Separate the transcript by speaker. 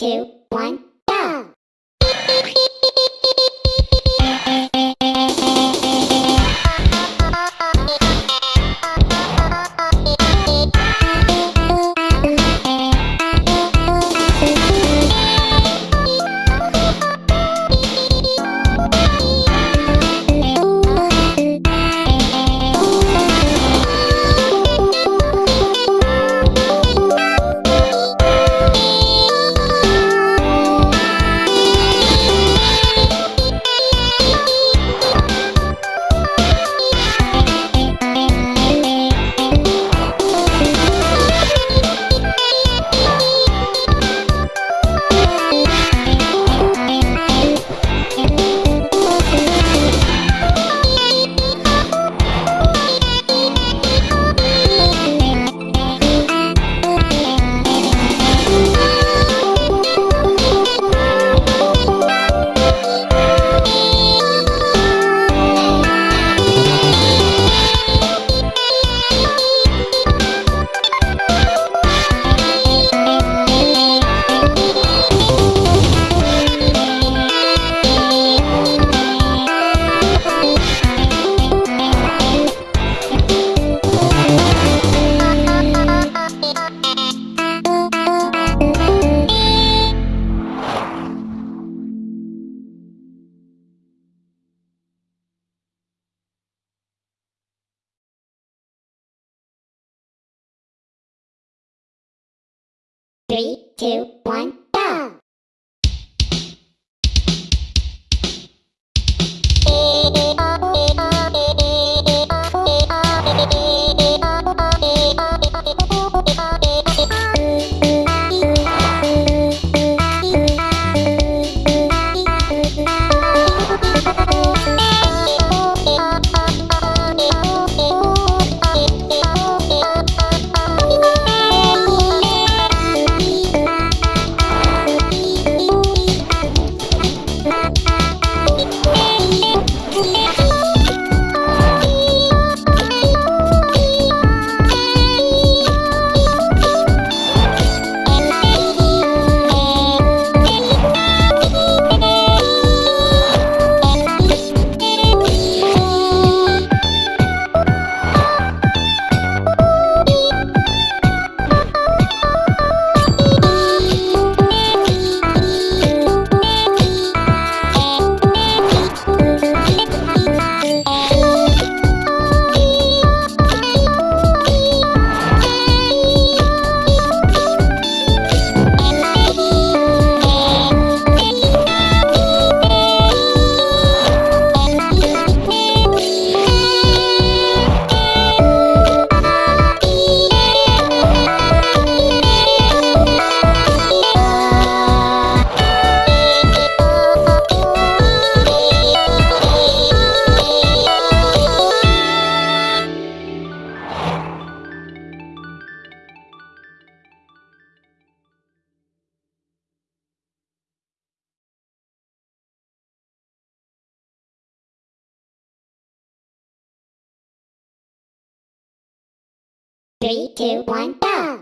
Speaker 1: two, one, Three, two, one, Three, two, one, go!